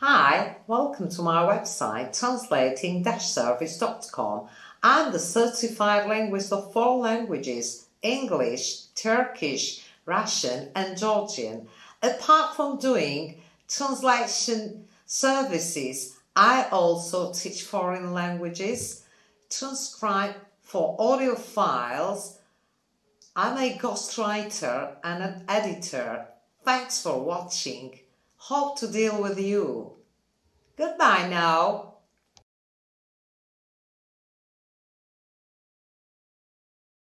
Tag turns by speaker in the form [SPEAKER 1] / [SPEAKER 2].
[SPEAKER 1] Hi, welcome to my website translating-service.com. I'm the certified linguist of four languages English, Turkish, Russian, and Georgian. Apart from doing translation services, I also teach foreign languages, transcribe for audio files. I'm a ghostwriter and an editor. Thanks for watching. Hope to deal with you. Goodbye now.